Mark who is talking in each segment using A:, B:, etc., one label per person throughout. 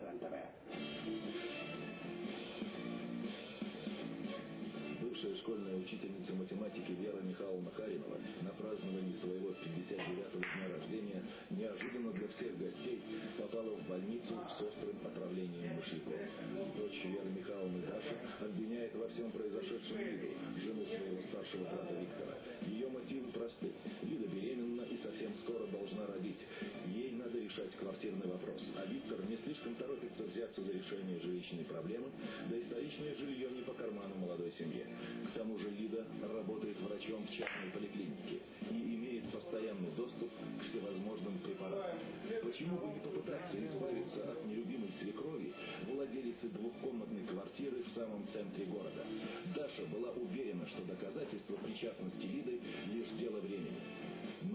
A: РЕН-ТВ.
B: Бывшая школьная учительница математики Вера Михайловна Харинова на праздновании своего 59-го дня рождения неожиданно для всех гостей попала в больницу с острым отравлением мышьяков. Дочь Веры Михайловны Даша обвиняет во всем произошедшем Лиду, жену своего старшего брата Виктора. Ее мотивы просты. Лида беременна и совсем скоро должна родить. Решать квартирный вопрос. А Виктор не слишком торопится взяться за решение жилищной проблемы, да и столичное жилье не по карману молодой семье. К тому же Лида работает врачом в частной поликлинике и имеет постоянный доступ к всевозможным препаратам. Почему бы не попытаться избавиться от нелюбимой свекрови, владелицы двухкомнатной квартиры в самом центре города? Даша была уверена, что доказательства причастности Лиды.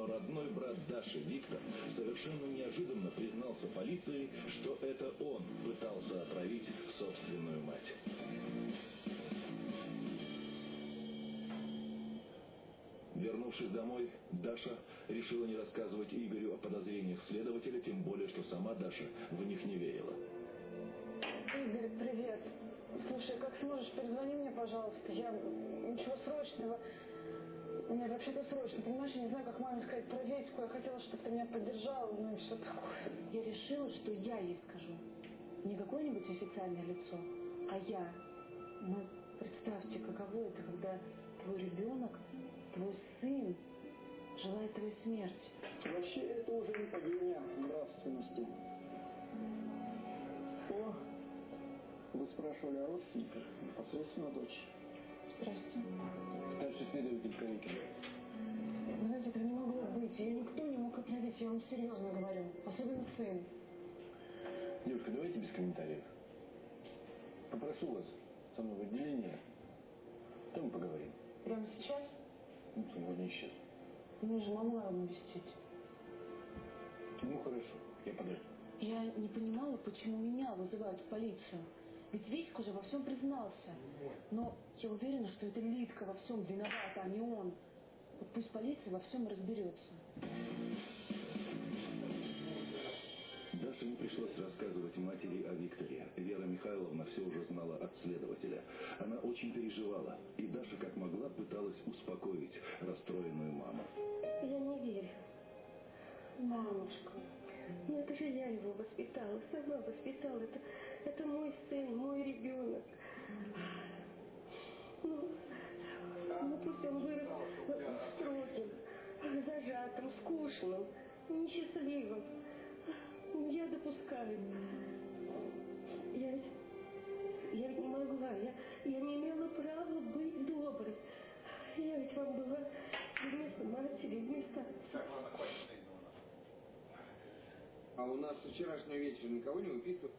B: Но родной брат Даши, Виктор, совершенно неожиданно признался полиции, что это он пытался отравить собственную мать. Вернувшись домой, Даша решила не рассказывать Игорю о подозрениях следователя, тем более, что сама Даша в них не верила.
C: Игорь, привет. Слушай, как сможешь, перезвони мне, пожалуйста. Я... Ничего срочного. Нет, вообще-то срочно. Понимаешь, я не знаю, как маме сказать про Витьку. Я хотела, чтобы ты меня поддержал, ну и все такое.
D: Я решила, что я ей скажу. Не какое-нибудь официальное лицо, а я. Ну, представьте, каково это, когда твой ребенок твой сын желает твоей смерти.
E: Вообще это уже не падение нравственности. О, вы спрашивали о родственниках, непосредственно дочь.
D: Здрасте.
E: Старший следователь Кавикин.
C: Знаете, это не могло быть. Ее никто не мог отравить, я вам серьезно говорю. Особенно сын.
E: Девушка, давайте без комментариев. Попрошу вас со мной в отделение, там поговорим.
C: Прямо сейчас?
E: Ну, сегодня сейчас.
C: Мне же маму надо навестить.
E: Ну, хорошо, я подожду.
D: Я не понимала, почему меня вызывают в полицию. Ведь Витька же во всем признался. Но я уверена, что это Лидка во всем виновата, а не он. Вот пусть полиция во всем разберется.
B: Даше не пришлось рассказывать матери о Викторе. Вера Михайловна все уже знала от следователя. Она очень переживала, и Даша как могла пыталась успокоить расстроенную маму.
F: Я не верю.
C: Мамушка.
F: Ну это же я его воспитала, сама воспитала. Это, это мой сын, мой ребенок. Ну, ну пусть он вырос строгим, зажатым, скучным, несчастливым. Я допускаю.
G: А у нас с вчерашнего вечера никого не выписывают.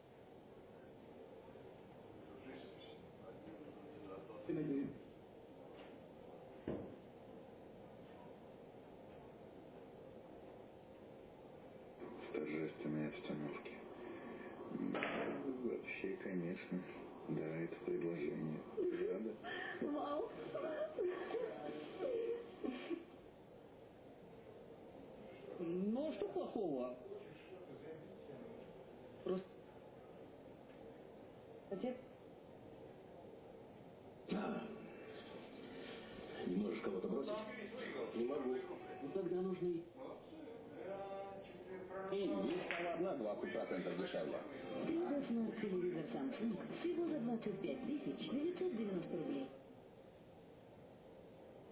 H: в торжественной обстановке. Да, вообще, конечно. Да, это предложение. Да,
F: Мам.
A: Ну, что плохого? Просто...
C: Отец,
B: А, не можешь кого-то бросить? Не могу.
A: Ну, тогда нужны... И есть одна 20% дешевле.
I: Тридцать смарт телевизор Samsung всего за 25 тысяч 990 рублей.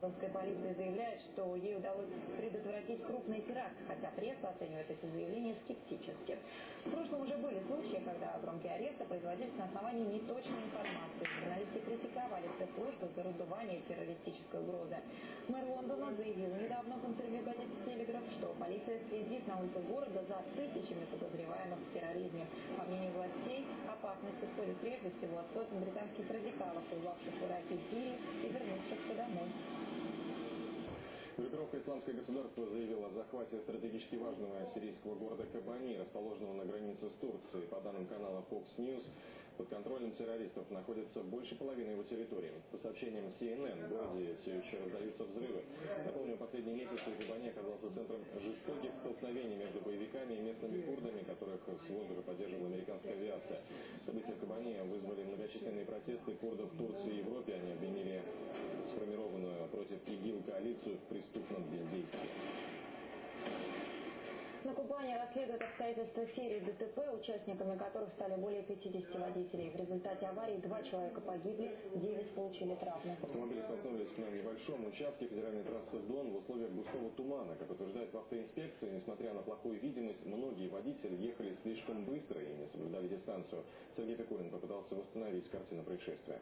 J: Московская полиция заявляет, что ей удалось предотвратить крупный теракт, хотя пресса оценивает эти заявления скептически. В прошлом уже были случаи, когда громкие аресты производились на основании неточной информации. Журналисты критиковали спецслужбы за раздувание террористической угрозы. Мэр Лондона заявил недавно в интервью газете «Телеграф», что полиция следит на улицах города за тысячами подозреваемых в терроризме. По мнению властей, опасность исходит прежде всего от сотен британских радикалов, воевавших в Ираке и Сирии и вернувшихся домой.
K: Группировка «Исламское государство» заявила о захвате стратегически важного сирийского города Кабани, расположенного на границе с Турцией. По данным канала Fox News, под контролем террористов находится больше половины его территории. По сообщениям CNN, в городе все еще раздаются взрывы. Напомню, последние месяцы Кабани оказался центром жестоких столкновений между боевиками и местными курдами, которых с воздуха поддерживала американская авиация. События в Кабани вызвали многочисленные протесты курдов в Турции и Европе. Они обвинили ИГИЛ коалицию в преступном бездействии.
J: На Кубани расследуют обстоятельства серии ДТП, участниками которых стали более 50 водителей. В результате аварии два человека погибли, 9 получили травмы.
K: Автомобили столкнулись на небольшом участке федеральной трассы Дон в условиях густого тумана. Как утверждают в автоинспекции, несмотря на плохую видимость, многие водители ехали слишком быстро и не соблюдали дистанцию. Сергей Пикулин попытался восстановить картину происшествия.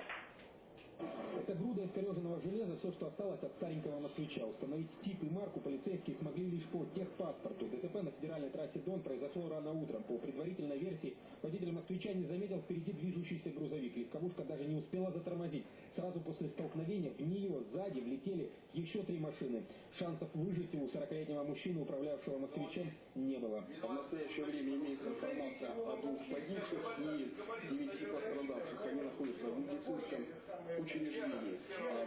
L: Это груда искореженного железа, все, что осталось от старенького москвича. Установить тип и марку полицейские смогли лишь по техпаспорту. ДТП на федеральной трассе Дон произошло рано утром. По предварительной версии, водитель москвича не заметил впереди движущийся грузовик. Легковушка даже не успела затормозить. Сразу после столкновения в нее сзади влетели еще три машины. Шансов выжить у 40-летнего мужчины, управлявшего москвичом, не было.
C: В настоящее время имеется информация о двух погибших и девяти пострадавших. Они находятся в медицинском учреждении.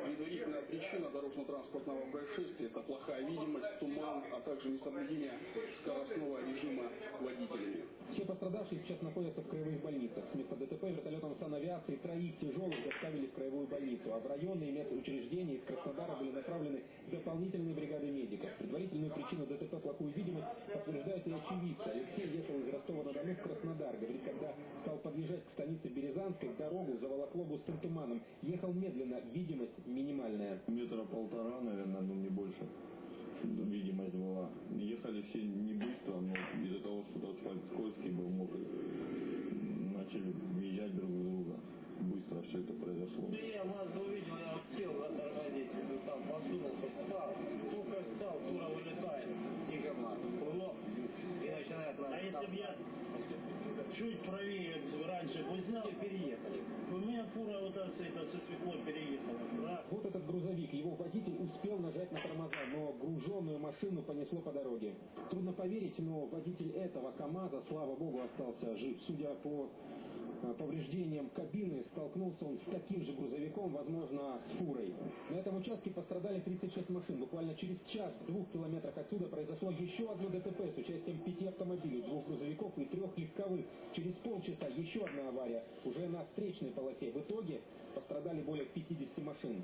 C: Предварительная причина дорожно-транспортного происшествия – это плохая видимость, туман, а также несоблюдение скоростного режима водителями.
L: Все пострадавшие сейчас находятся в краевых больницах. С места ДТП вертолетом санавиации троих тяжелых доставили в краевую больницу, а в районные медучреждения из Краснодара были направлены дополнительные бригады медиков. Предварительную причину ДТП плохую видимость подтверждают и очевидцы. Алексей ехал из Ростова-на-Дону в Краснодар. Говорит, когда стал подъезжать к станице Березанской, дорогу заволокло густым туманом. Ехал медленно, видимость минимальная.
M: Метра полтора, наверное, ну не больше видимость была. Ехали все не быстро, но из-за того, что асфальт скользкий был, мокрый, начали въезжать друг в друга. Быстро все это произошло.
N: Я вас увидел, я успел затормозить, там посунулся, встал, только встал, тура вылетает, и говна, лоб, и начинает нас... А если бы я чуть правее раньше бы знал, переехали. У меня фура вот эта со свеклой переехала. Да.
L: Вот этот грузовик, его водитель успел нажать на тормоза, но машину понесло по дороге. Трудно поверить, но водитель этого КАМАЗа, слава богу, остался жив. Судя по Э, повреждением кабины столкнулся он с таким же грузовиком, возможно, с фурой. На этом участке пострадали 36 машин. Буквально через час в двух километрах отсюда произошло еще одно ДТП с участием пяти автомобилей, двух грузовиков и трех легковых. Через полчаса еще одна авария, уже на встречной полосе. В итоге пострадали более 50 машин.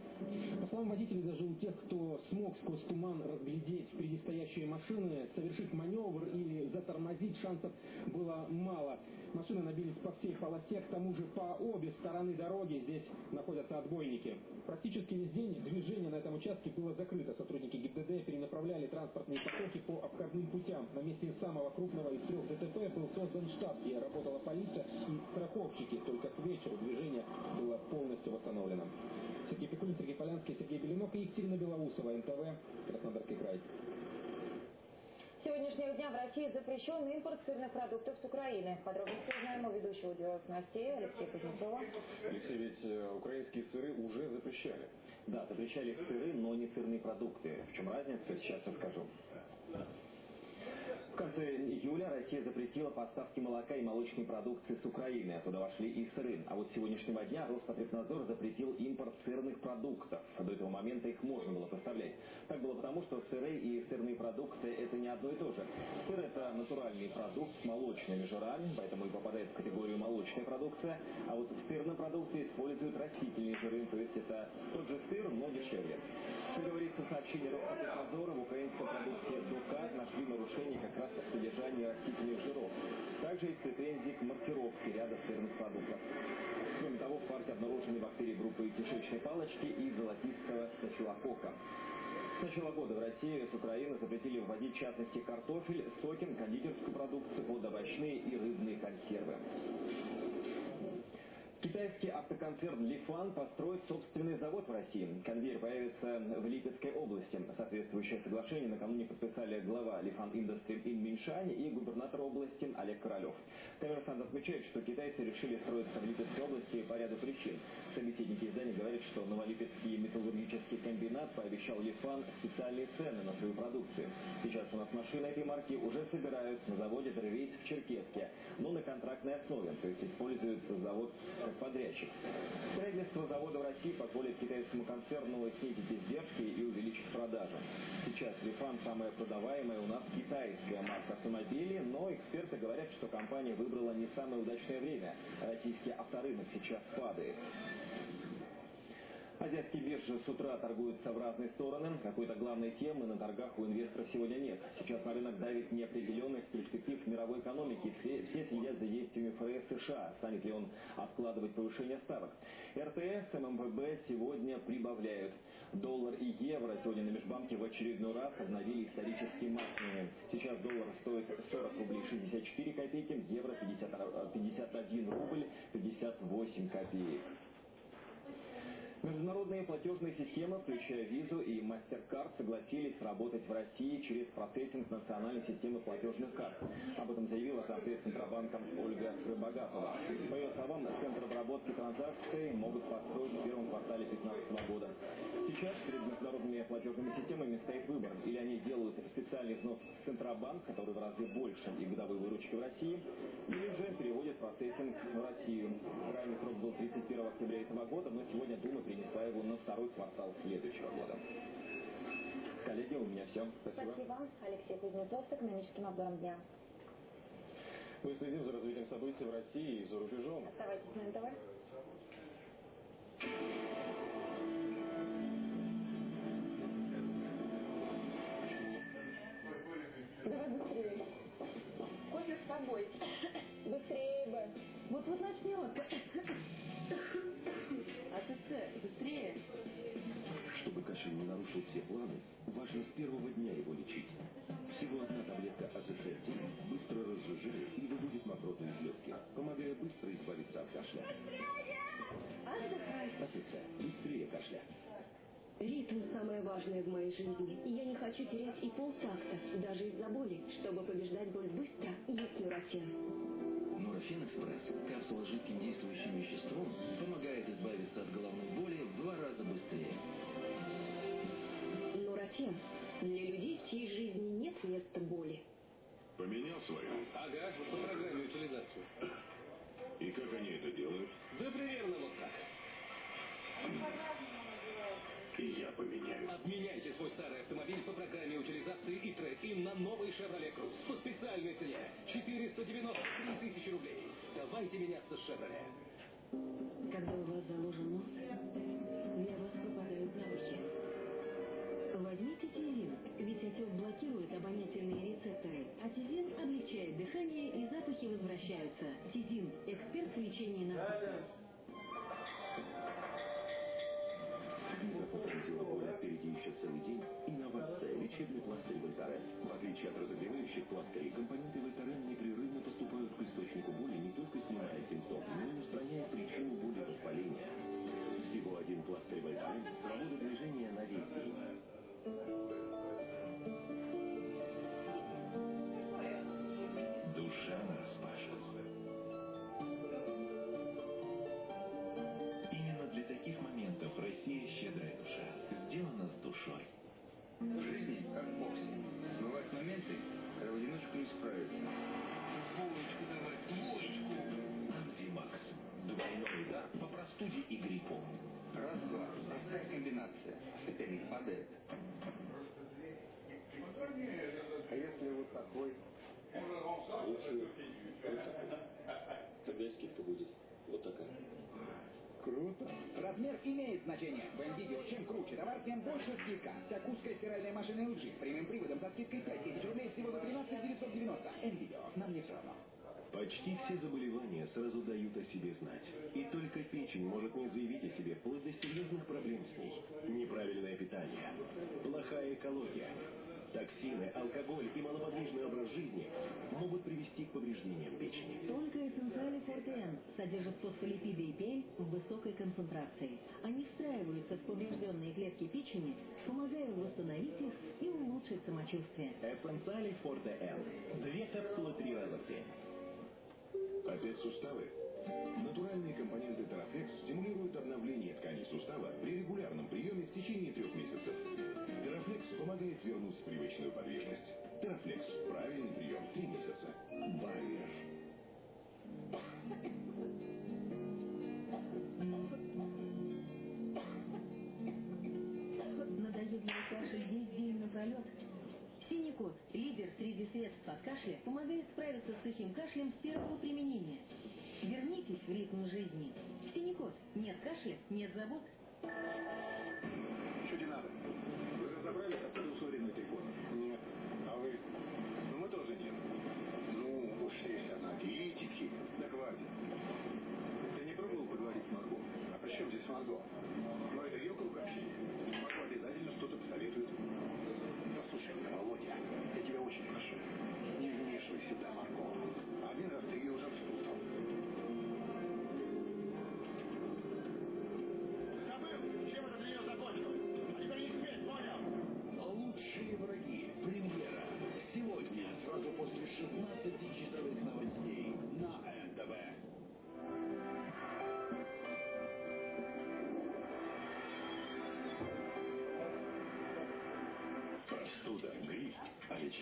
L: По словам водителей, даже у тех, кто смог сквозь туман разглядеть впереди стоящие машины, совершить маневр или затормозить шансов было мало. Машины набились по всей полосе, к тому же по обе стороны дороги здесь находятся отбойники. Практически весь день движение на этом участке было закрыто. Сотрудники ГИБДД перенаправляли транспортные потоки по обходным путям. На месте самого крупного из трех ДТП был создан штаб, где работала полиция и страховщики. Только к вечеру движение было полностью восстановлено. Сергей Пикулин, Сергей Полянский, Сергей Беленок и Екатерина Белоусова, НТВ, Краснодарский край
J: сегодняшнего дня в России запрещен импорт сырных продуктов с Украины. Подробности узнаем у ведущего делов новостей Алексея Кузнецова.
K: Алексей, ведь э, украинские сыры уже запрещали.
O: Да, запрещали сыры, но не сырные продукты. В чем разница, сейчас расскажу. Конце июля Россия запретила поставки молока и молочной продукции с Украины. Оттуда вошли и сыры. А вот с сегодняшнего дня Роспотребнадзор запретил импорт сырных продуктов. До этого момента их можно было поставлять. Так было потому, что сыры и сырные продукты – это не одно и то же. Сыр – это натуральный продукт с молочными жирами, поэтому и попадает в категорию молочная продукция. А вот в сырной продукции используют растительные жиры, то есть это тот же сыр, но дешевле. Как говорится в сообщении Роспотребнадзора, в украинской продукции Дукат нашли содержании растительных жиров. Также есть претензии к маркировке ряда сырных продуктов. Кроме того, в парке обнаружены бактерии группы кишечной палочки и золотистого стафилококка. С начала года в России с Украины запретили вводить в частности картофель, соки, кондитерскую продукцию, водовощные и рыбные консервы. Китайский автоконцерн Лифан построит собственный завод в России. Конвейер появится в Липецкой области. Соответствующее соглашение накануне подписали глава Лифан Industry Ин Миншань и губернатор области Олег Королев. Коммерсант отмечает, что китайцы решили строиться в Липецкой области по ряду причин. Собеседники издания говорят, что Новолипецкий металлургический комбинат пообещал Лифан специальные цены на свою продукцию. Сейчас у нас машины этой марки уже собирают на заводе Древейс в Черкеске, но на контрактной основе, то есть используют завод подрядчик. Строительство завода в России позволит китайскому концерну снизить издержки и увеличить продажи. Сейчас Лифан самая продаваемая у нас китайская марка автомобилей, но эксперты говорят, что компания выбрала не самое удачное время. Российский авторынок сейчас падает. Азиатские биржи с утра торгуются в разные стороны. Какой-то главной темы на торгах у инвесторов сегодня нет. Сейчас на рынок давит неопределенность перспектив мировой экономики. Все, все следят за действиями ФРС США. Станет ли он откладывать повышение ставок? РТС, ММВБ сегодня прибавляют. Доллар и евро сегодня на межбанке в очередной раз обновили исторические максимумы. Сейчас доллар стоит 40 рублей 64 копейки, евро 50, 51 рубль 58 копеек. Международные платежные системы, включая Визу и MasterCard, согласились работать в России через процессинг национальной системы платежных карт. Об этом заявила зампред Центробанка Ольга Рыбогатова. По ее словам, центр обработки транзакций могут построить в первом квартале 2015 года. Сейчас перед международными платежными системами стоит выбор. Или они делают специальный взнос в Центробанк, который в разы больше и годовой выручки в России, или же переводят процессинг в Россию. Крайний срок был 31 октября этого года, но сегодня Дума принесла его на второй квартал следующего года. Коллеги, у меня все. Спасибо.
P: Спасибо. Алексей Кузнецов с экономическим обзором дня.
K: Мы следим за развитием событий в России и за рубежом.
P: Оставайтесь на НТВ. Давай быстрее. Кофе с тобой. Быстрее бы.
F: Вот-вот начнет. Быстрее.
B: Чтобы кашель не нарушил все планы, важно с первого дня его лечить. Всего одна таблетка АЦЦ-1 быстро разжижает и выводит мокроту из легких, помогая быстро избавиться от кашля.
Q: Отдыхай.
B: АЦЦ. Быстрее кашля.
Q: Ритм самое важное в моей жизни. И я не хочу терять и полтакта, даже из-за боли. Чтобы побеждать боль быстро, есть нурофен.
B: Нурофен Экспресс, капсула с жидким действующим веществом, помогает избавиться от головной боли в два раза быстрее.
Q: Нурофен. Для людей, в чьей жизни нет места боли.
R: Поменял свою?
S: Ага, по программе утилизации.
R: И как они это делают?
S: Да примерно вот так.
R: И я поменяю.
S: Обменяйте свой старый автомобиль по программе утилизации и трейд-ин на новый Chevrolet Cruze по специальной цене 493 тысячи рублей. Давайте меняться с Chevrolet.
Q: Когда у вас заложен нос, для вас пропадают запахи. Возьмите Тизин, ведь отек блокирует обонятельные рецепторы, а Тизин облегчает дыхание и запахи возвращаются. Тизин – эксперт в лечении насморка.
A: Тогда скидка будет вот такая.
T: Круто. Размер имеет значение. В М-видео чем круче товар, тем больше скидка. Такуская стиральная машина LG с прямым приводом со скидкой 5000 рублей всего за 13 990. М-видео. Нам не все равно.
B: Почти все заболевания сразу дают о себе знать. И только печень может не заявить о себе вплоть до серьезных проблем с ней. Неправильное питание, плохая экология, токсины, алкоголь и малоподвижный образ жизни могут привести к повреждениям печени.
I: Только эссенциали Форте Н содержат фосфолипиды и пель в высокой концентрации. Они встраиваются в поврежденные клетки печени, помогая восстановить их и улучшить самочувствие.
B: Эссенциали Форте Н. Две капсулы три раза в день.
R: Опять суставы? Натуральные компоненты Терафлекс стимулируют обновление тканей сустава при регулярном приеме в течение трех месяцев помогает вернуть привычную подвижность. Терафлекс. Правильный прием. Три месяца. Барьер.
I: Надоедливый кашель недель напролет. Синику, лидер среди средств от кашля, помогает справиться с сухим кашлем с первого применения. Вернитесь в ритм жизни. Синикот. Нет кашля, нет забот,
R: что тебе надо? Вы разобрались, откуда условленный телефон? Нет. А вы? Ну, мы тоже нет. Ну, уж есть аналитики. Да хватит. Ты не пробовал поговорить с Марго? А при чем здесь Марго? Ну, это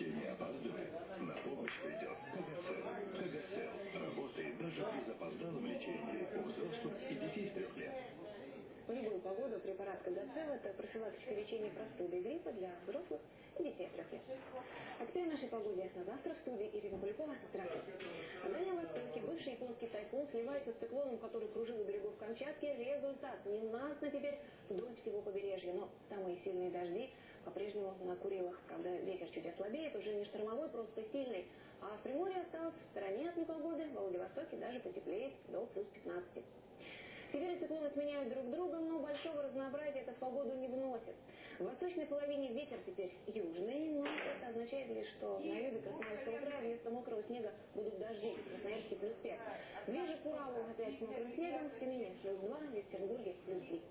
R: лечение опаздывает? На помощь придет Кагацел. Кагацел работает даже при запоздалом лечении у взрослых и детей с трех лет.
P: В любую погоду препарат Кагацел – это профилактика лечения простуды и гриппа для взрослых и детей от трех лет. А теперь о нашей погоде. На завтра в студии Ирина Полякова. Здравствуйте. На Дальнем Востоке бывший японский тайфун сливается с циклоном, который кружил у берегов Камчатки. Результат ненастно теперь вдоль всего побережья. Но самые сильные дожди по-прежнему на Курилах. Правда, ветер чуть ослабеет, уже не штормовой, просто сильный. А в Приморье осталось в стороне от непогоды. В Владивостоке даже потеплеет до плюс 15. Теперь циклоны сменяют друг друга, но большого разнообразия это в погоду не вносит. В восточной половине ветер теперь южный, но это означает лишь, что на юге Красноярского края вместо мокрого снега будут дожди. В Красноярске плюс 5. Ближе к Уралу опять с мокрым снегом, в Тюмени плюс 2, в Екатеринбурге плюс 3.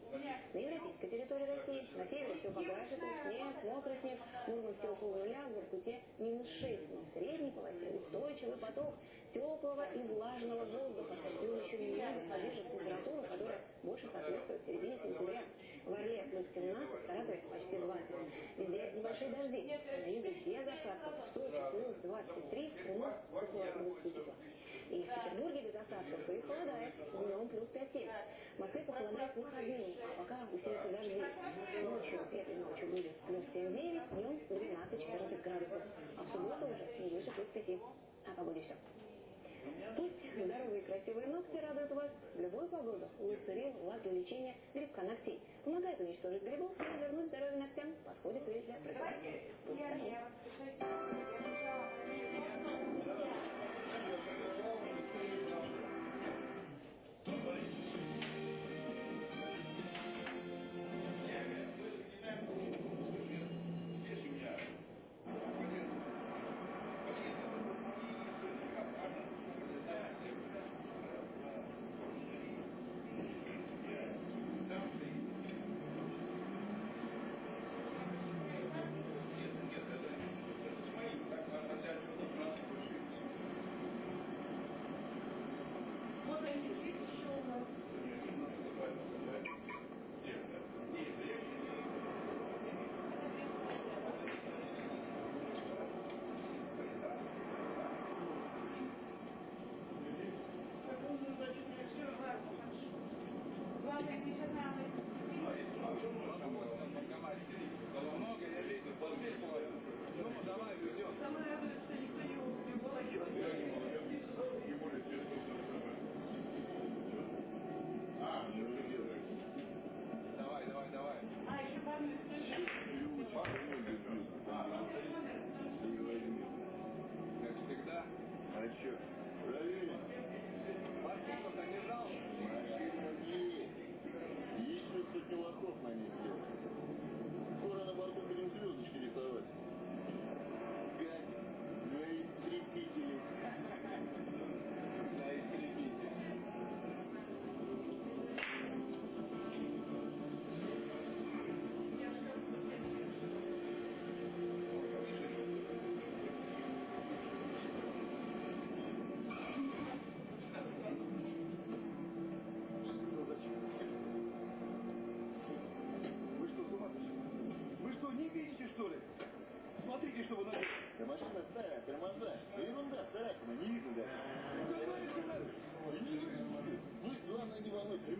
P: На европейской территории России на севере все поглаже, снег, мокрый снег, Мурманске около нуля, в Воркуте минус 6, но в средней полосе устойчивый поток теплого и влажного воздуха. И он еще немного поддержит температуру, которая больше соответствует середине сентября. В Орле плюс 17, в Саратове почти 20. Везде небольшие дожди. На юге без осадков. В Сочи плюс 23, в Крыму около 20 И в Петербурге без осадков и холодает. Днем плюс 5-7. В Москве похолодает выходные, а пока усилятся дожди. Ночью, этой ночью будет плюс 7-9, днем 12-14 градусов. А в субботу уже не выше плюс 5. О погоде все. Пусть здоровые и красивые ногти радуют вас в любую погоду. Луцерил, лак для лечения грибка ногтей. Помогает уничтожить грибов и вернуть здоровье ногтям. Подходит и для профилактики.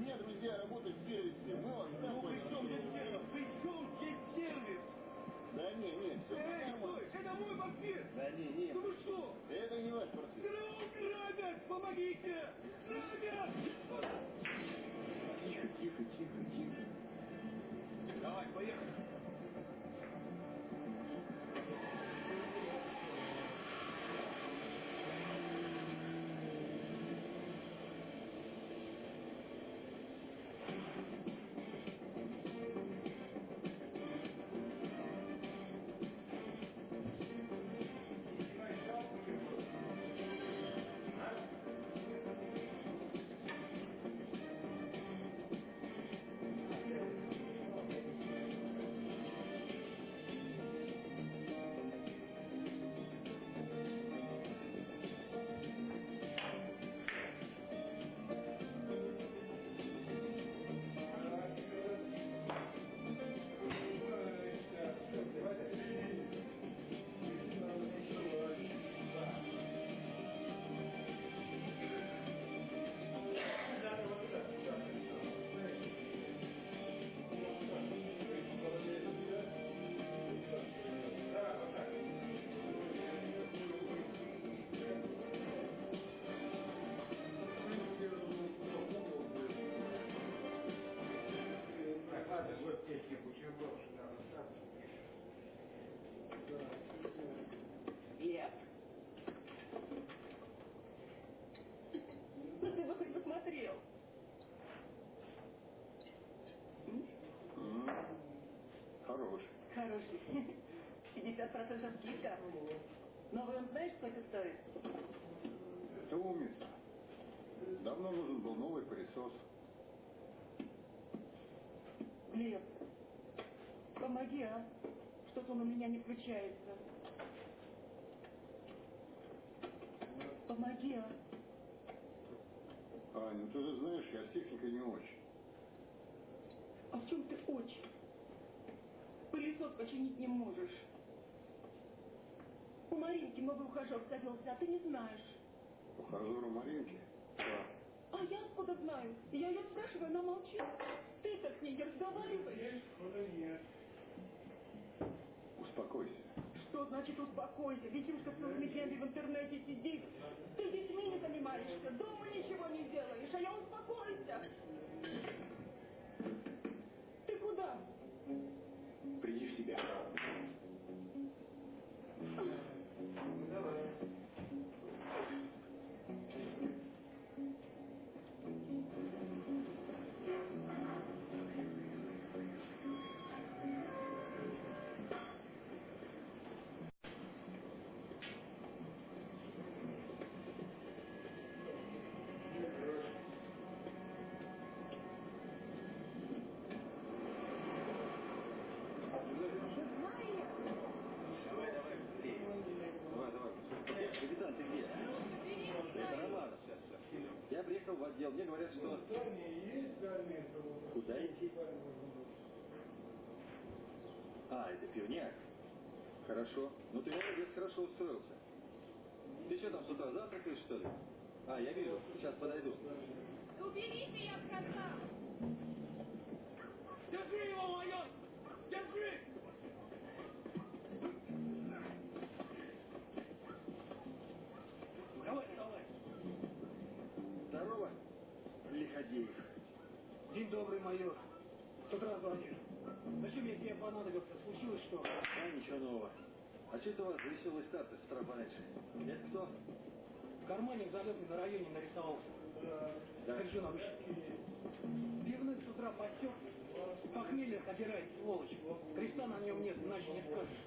U: Не волнуйтесь. У меня друзья работают в сервисе. Мы вас там
V: Ну, при чем здесь сервис? При чем здесь сервис?
U: Да не, не, все
V: Эй,
U: нормально.
V: стой, это
W: мой портфель!
U: Да не, не.
W: Да вы что?
U: Это не ваш портфель.
W: Гра- Грабят! Помогите! Грабят!
Q: 50% скидка. Новый он знаешь, сколько стоит?
U: Это умница. Давно нужен был новый пылесос.
Q: Глеб, помоги, а? Что-то он у меня не включается. Помоги, а?
U: Ань, ну ты же знаешь, я с техникой не очень.
Q: А в чем ты очень? Пылесос починить не можешь. У Маринки новый ухажер завелся, а ты не знаешь.
U: Ухажеру Маринки? Да.
Q: А я откуда знаю? Я ее спрашиваю, она молчит. Ты-то с ней не разговариваешь.
U: Успокойся.
Q: Что значит успокойся? Витюшка целыми днями в интернете сидит. Ты детьми не занимаешься, дома ничего не делаешь, а я успокойся. Ты куда?
U: Приди в себя.
E: Приехал в отдел. Мне говорят, что... Куда идти? А, это пивняк. Хорошо. Ну ты молодец, хорошо устроился. Ты что там с утра завтракаешь, что ли? А, я вижу. Сейчас подойду.
Q: Уберите, я сказал!
W: Держи его, майор! Держи!
U: Лиходеев.
V: День добрый, майор. С утра звонишь. Зачем я тебе понадобился? Случилось что?
E: А, ничего нового. А что это у вас веселый старт с утра пораньше? Это кто?
V: В кармане залетный на районе нарисовался.
E: Да.
V: Держи на выше. Пивных с утра подсек. Похмелье собирает, сволочь. Креста на нем нет, иначе не скажешь.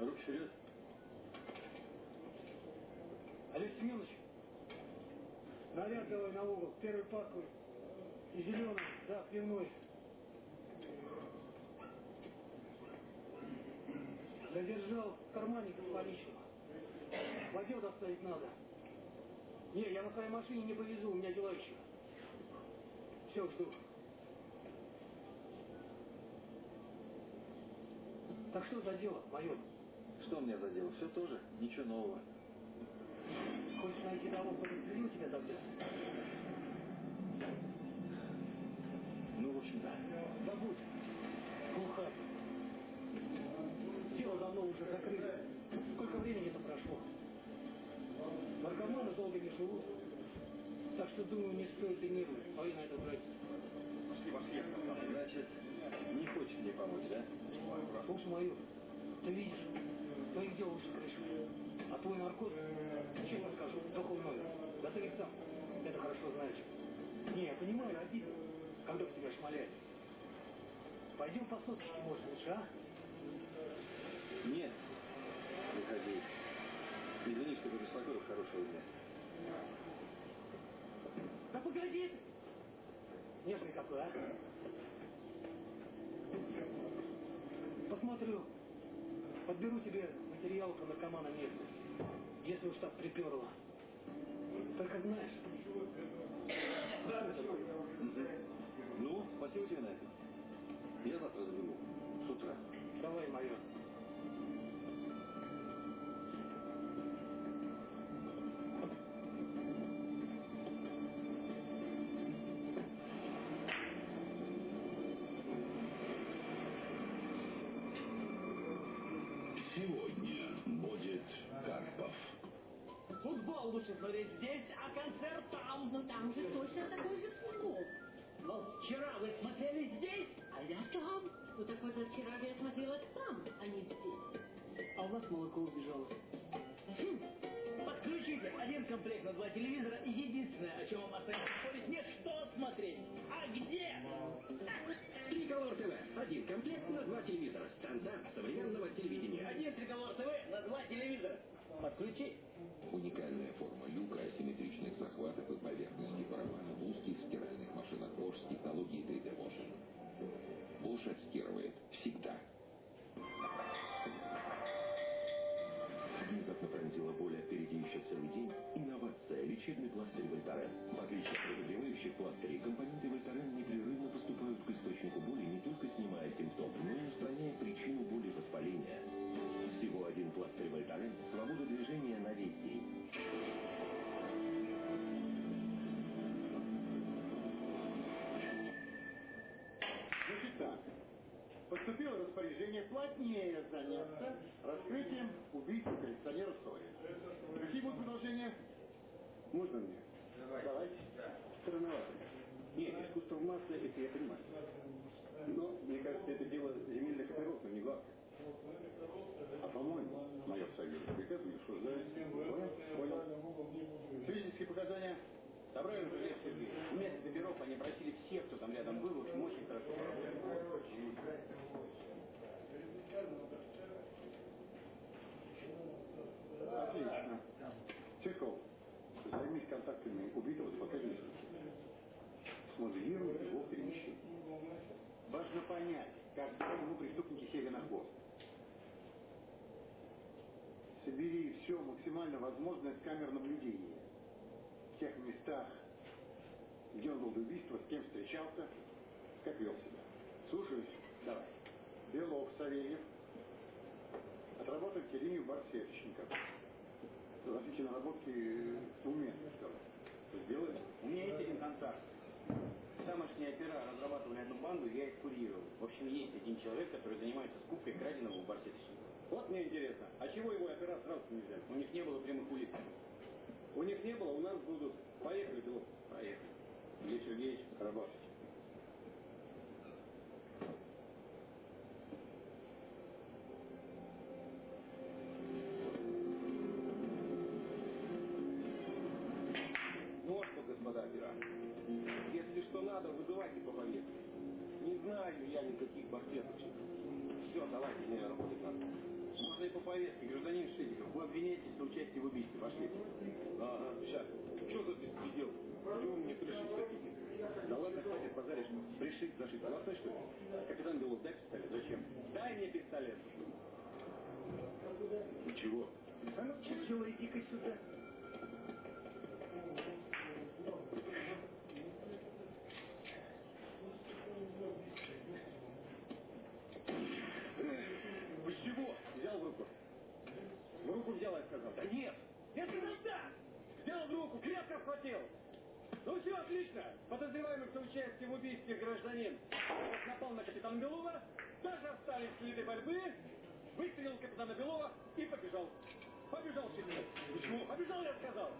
E: Руки вперед.
V: Олег Семенович, наряд давай на угол, первый паковый. И зеленый, да, пивной. Задержал в кармане с поличным. В отдел доставить надо. Не, я на своей машине не повезу, у меня дела еще. Все, жду. Так что за дело, майор?
E: Что мне за дело? Все тоже. Ничего нового
V: хочешь найти кто к тебя тебе завтра?
E: Ну, в общем, да.
V: Забудь. Глухарь. Дело давно уже закрыто. Сколько времени это прошло? Наркоманы долго не живут. Так что, думаю, не стоит и нервы. А и на это брать.
U: Пошли, пошли,
O: Значит, не хочет мне помочь, да?
V: Слушай, майор, ты видишь, твоих дел уже пришло. А твой наркоз, честно скажу, духовной. Да ты ведь сам это хорошо знаешь. Не, я понимаю, обидно, когда в тебя шмаляют. Пойдем по соточке, может, лучше, а?
O: Нет. Выходи. Извини, что побеспокоил хорошего дня.
V: Да погоди! Нежный какой, а? Посмотрю. Подберу тебе материал про наркомана местных. Если уж так приперло. Только знаешь.
O: Ну, спасибо тебе на это. Я завтра заберу. С утра.
V: Давай, майор.
X: Вчера вы смотрели здесь, а я там.
I: Ну так позавчера я смотрела там, а не здесь.
V: А у нас молоко убежало.
X: Подключите один комплект на два телевизора, и единственное, о чем вам остается спорить, нет что смотреть, а где.
S: Триколор ТВ. Один комплект на два телевизора. Стандарт современного телевидения.
X: Один триколор ТВ на два телевизора. Подключи.
U: Странновато. Нет, искусство в массе, это я понимаю. Но, мне кажется, это дело земельных операторов, не главное. А по-моему, Савельев, приказывали, что за... Понял? Понял. Свидетельские показания
Y: Собрали уже лет Сергей. Вместо Беров они просили всех, кто там рядом был, в общем, очень хорошо.
U: Отлично. Чехов, займись контактами убитого с показательством. Смоделируй его перемещение. Важно понять, как ему преступники сели на хвост. Собери все максимально возможное с камер наблюдения. В тех местах, где он был до убийства, с кем встречался, как себя. Слушаюсь. Давай. Белов, Савельев. Отработайте линию барсеточников. Различные наработки уместны, что ли. Сделаем?
Y: У меня есть один контакт. Тамошние опера разрабатывали одну банду, я их курировал. В общем, есть один человек, который занимается скупкой краденого у барсеточника. Вот мне интересно, а чего его опера сразу не взяли? У них не было прямых улиц.
U: У них не было, у нас будут. Поехали, Белов.
Y: Поехали.
U: Илья Сергеевич, работать.
Y: Что за беспредел? Вы мне пришить хотите? Да ладно, хватит позаришь. Пришить, зашить. Главное, что ли? Капитан Белов, дай пистолет. Зачем? Дай мне пистолет. Ну чего? А ну чего, иди-ка сюда. Вхватил. Ну все, отлично. Подозреваемый в соучастии в убийстве гражданин напал на капитана Белова, даже остались следы борьбы, выстрелил капитана Белова и побежал. Побежал Шитиков. Почему? Побежал, я сказал.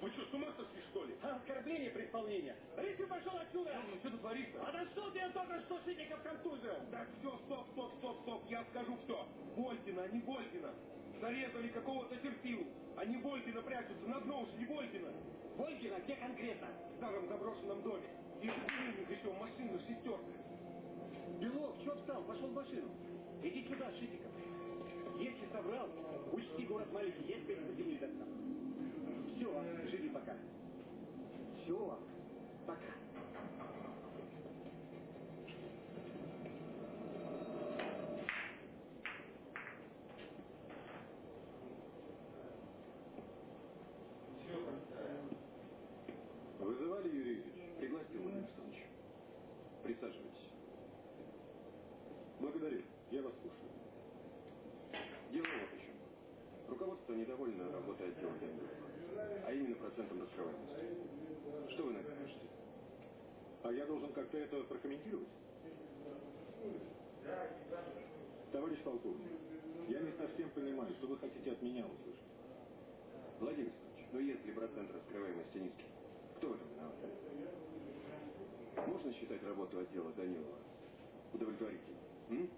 W: Вы что, с ума сошли, что ли?
Y: А оскорбление при исполнении. Рыси пошел отсюда!
W: Ну, что ты творишь-то?
Y: А на что ты только что Шитиков контузил?
W: Так, все, стоп, стоп, стоп, стоп. Я скажу кто. Волькина, а не Волькина. Зарезали какого-то терпилу. А не Волькина прячутся. На дно ушли Волькина.
Y: Волькина? Где конкретно?
W: В старом заброшенном доме. И них еще машина шестерка.
Y: Белов, что встал? Пошел в машину. Иди сюда, Шитиков. Если собрал, учти город маленький, есть перспективы достав. Все, живи пока. Все, пока.
W: Вызывали Юрий Юрьевич? Пригласил Владимир Александрович. Присаживайтесь. Благодарю. Я вас слушаю. Дело вот в чем. Руководство недовольно работой отдела Данилова. А именно процентом раскрываемости. Что вы на это?
Z: А я должен как-то это прокомментировать? Товарищ полковник, я не совсем понимаю, что вы хотите от меня услышать.
W: Владимир Александрович, ну если процент раскрываемости низкий, кто в этом виноват? Можно считать работу отдела Данилова удовлетворительной?